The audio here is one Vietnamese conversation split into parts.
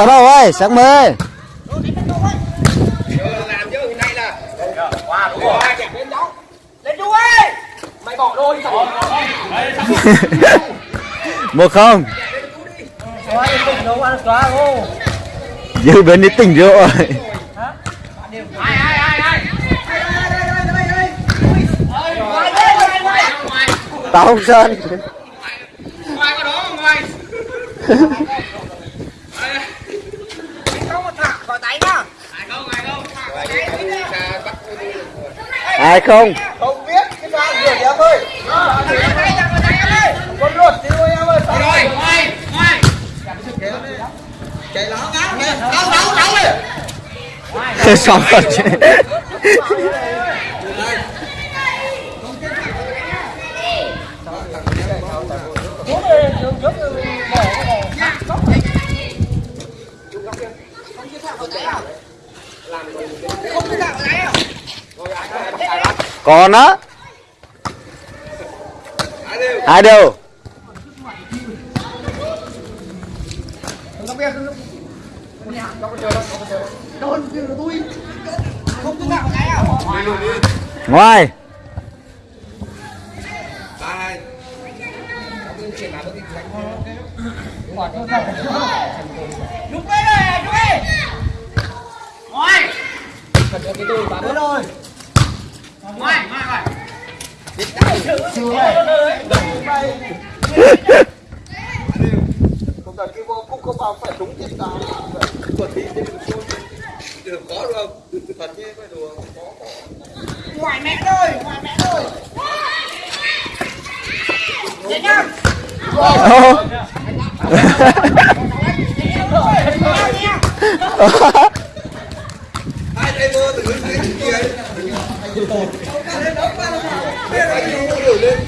bắt đầu ơi sáng mê. Làm chứ hôm nay là qua đúng rồi lên cháu lên chú ơi mày bỏ đôi đi xong một không. Đâu dư bên đi tỉnh rồi. Tao không sơn ngoài có đó ngoài không mà thả khỏi tay nhá ai không ai không thả khỏi tay ai không? Không biết cái sao rửa em ơi con ruột đi thôi em ơi rồi ngoài ngoài. Chạy nó ngáo nè ngáo ngáo ngáo đi xong rồi còn á hai đều ngoài Lúc đấy rồi, lúc đấy. Ngoài. Đúng rồi. Ngoài, ngoài, ngoài. không cần cái vô cũng không vào phải đúng tao quật tí thì được có được không thật đùa không có Ngoài mẹ rồi, ngoài mẹ rồi. Chết nhá. Ô. hai tay mơ từ cái cái kia ấy biết là gì cũng hiểu lên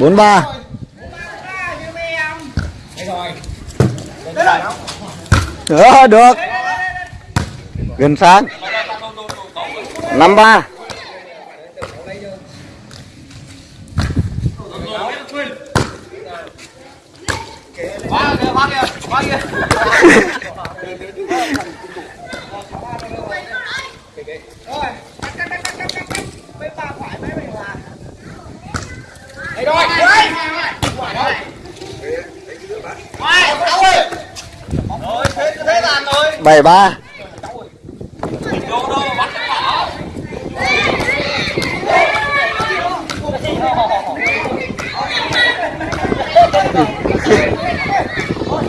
bốn ba. Ờ, được. Gần sáng. Năm ba Qua kìa, qua kìa, qua kìa. Rồi, cắt, cắt, cắt, cắt, cắt, cắt, cắt. Bên bà phải, bên mình là. Đây rồi, đấy. Ngoài đó. Ngoài, cháu ơi. Rồi, thế thế rồi. bảy ba Đồ đồ bắt cái bỏ.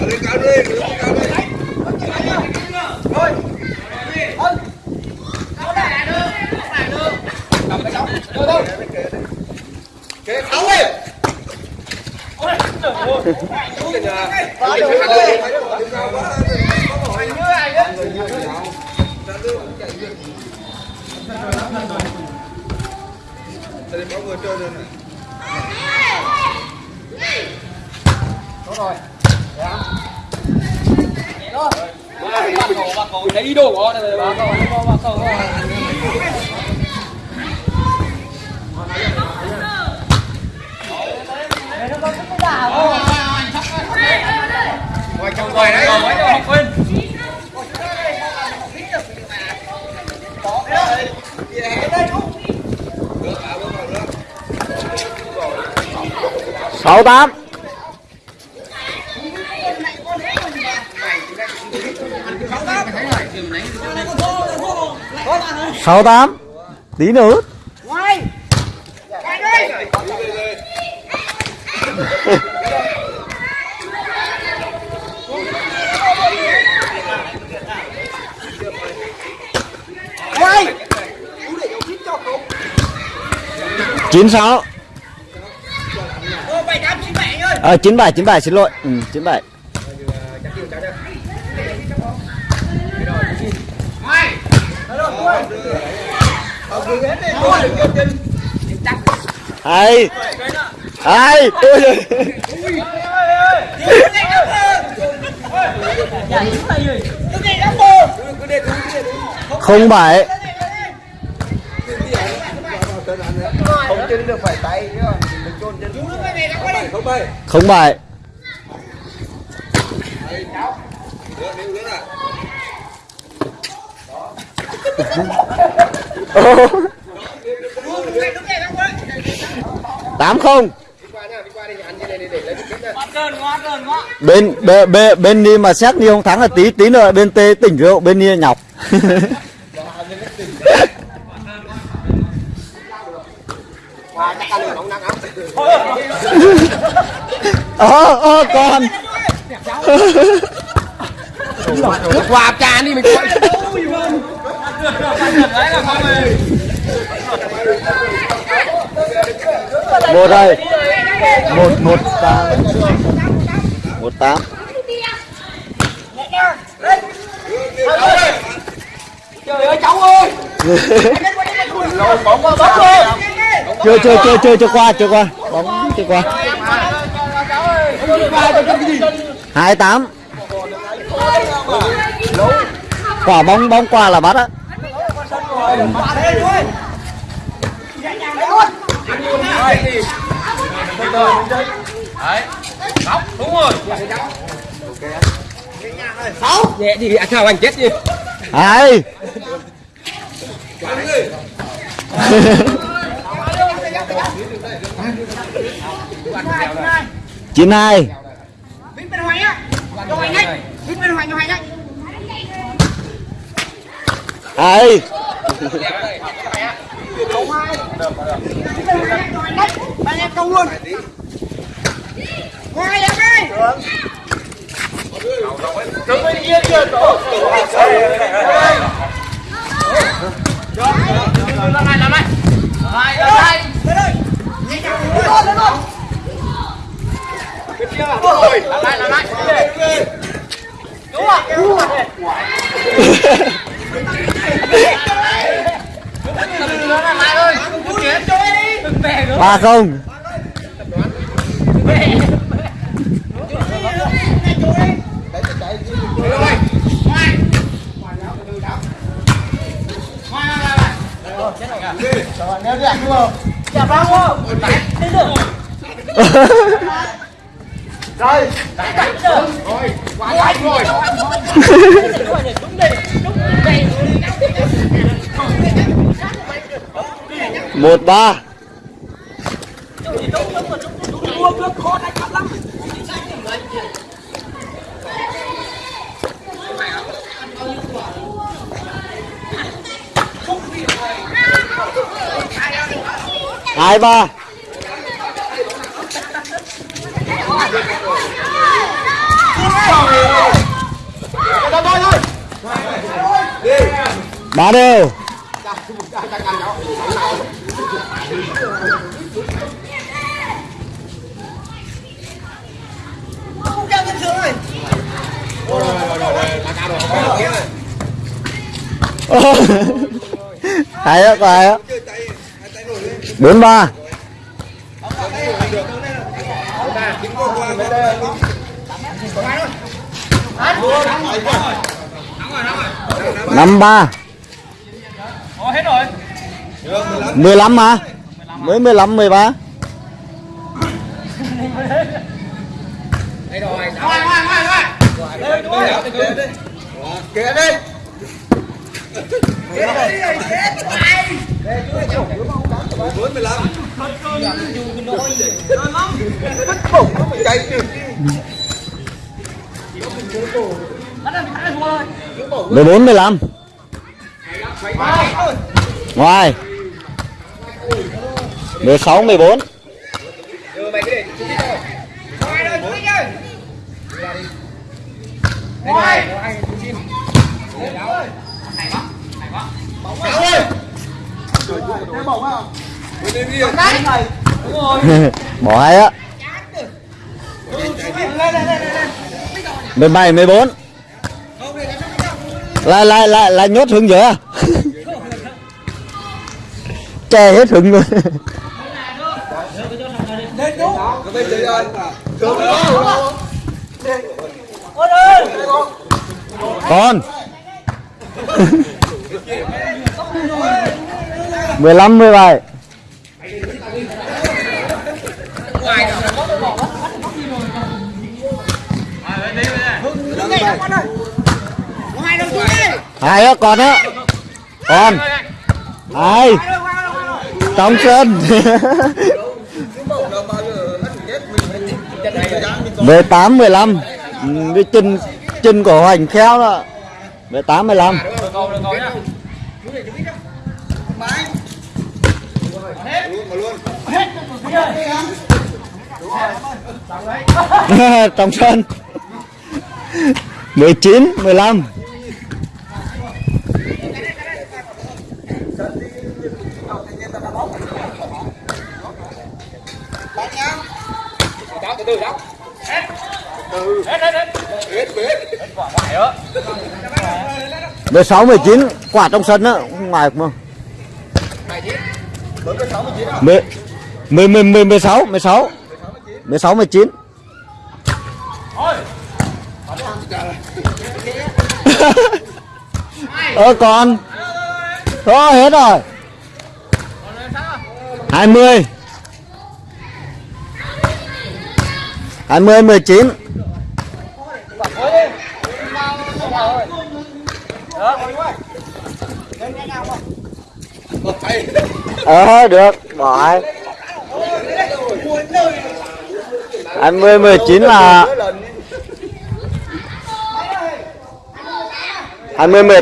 lên cao đi lên cao đi Rồi. Ân. Cháu lại đưa, cháu lại đưa. Cầm cái cháu. Đưa đâu? kế tháo ơi Ôi, trời ơi. cái nhà Vào Cái được nhà rồi. đây, cái nhà quá, có hỏi. Như này đấy. Đây có người chơi rồi này Lấy đồ của nó rồi bà cậu, bà cậu. Ngoài trong ngoài đấy. Ngoài trong học quên. Sáu tám. Sáu tám. Tí nữa. Chín sáu Ô, bảy tám chín bảy ơi ờ chín bảy chín bảy xin lỗi ừ, chín bảy Ngoài. ôi giời. không bảy không chín được phải tay chứ còn mình chôn trên không bảy không bảy tám không. Bên bên bên đi mà xét đi không thắng là tí tí nữa bên tê tỉnh rượu bên đi nhọc. ờ ờ còn qua trà đi mình coi một đây một một tám. Một tám. Trời ơi cháu ơi. Bóng qua bóng ơi chưa chưa chưa chưa chưa qua chưa qua. Bóng chưa qua. Hai tám. Quả bóng bóng qua là bắt á. Nhẹ đi ăn sao anh chết đi. Hai chín hai Vít bên hoài á. Cho hoài nhanh. Vít bên hoài cho hoài nhanh. Hai Cầu hai hoài nhanh Ba không? Rồi không một ba mua nước khô này cắt lắm hai ba ba thôi đều. hay á hay á? Bốn ba. Năm ba. Mười lăm mà mới mười lăm, mười ba. Kìa đi bốn mười lăm chạy mười bốn mười lăm. Ngoài. mười sáu mười bốn. Ngoài mày cái để chú đi thôi Hoài rồi chú đi chơi Ngoài Sáu ơi Cái bổng không? Bên đây đi bỏ hai á. Mười bảy, mười bốn. Lại lại lại lại nhốt hướng giữa che hết hứng luôn. Con. 15 17 hai nữa còn nữa. Còn hai. Trong sân 18 15 cái chân chân của hoành khéo đó. 18 15 được rồi, trong sân. 19 15. mười từ mười cháu. Hết. Hết hết hết. hết hết quả ngoài đó. 16 19 quả trong sân á ngoài không mười có sáu mười chín à 10 10 10 10 16 16 16 19 Thôi. Ơ còn. Thôi, hết rồi. 20 20 19 Ờ được bỏ ai ờ được. Bỏ anh mươi, mười chín là chín mươi hai mươi mười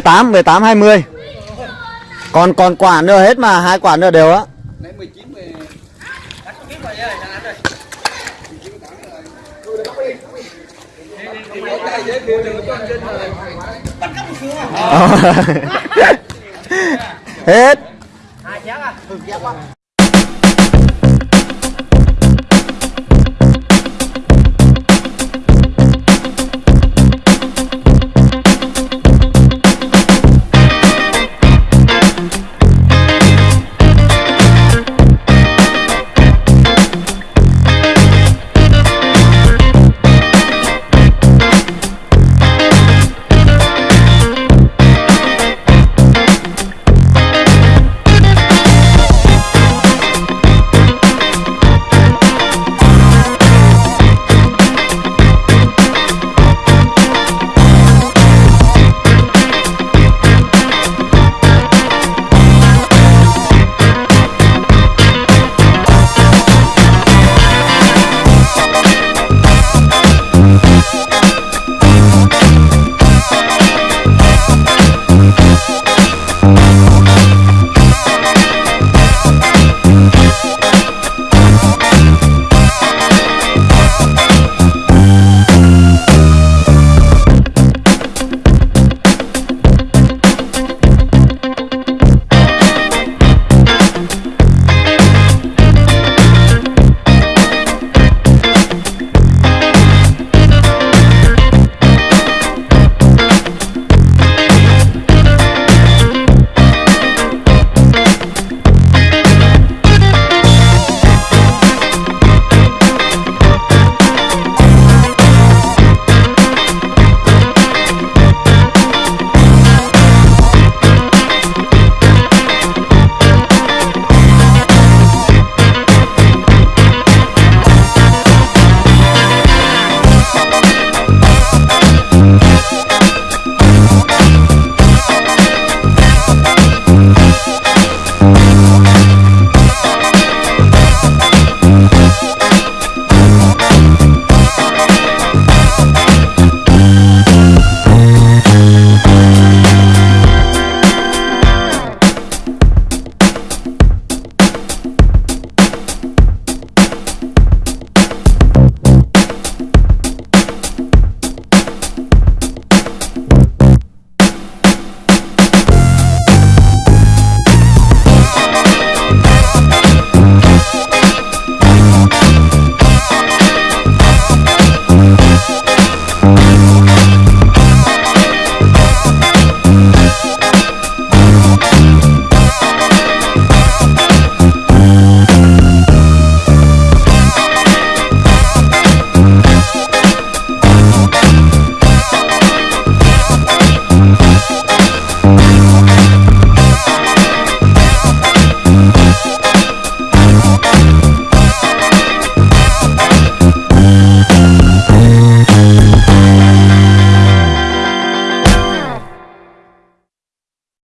tám mười tám, hai mươi. Còn còn quả nữa hết mà, hai quả nữa đều á hết Hai chén à.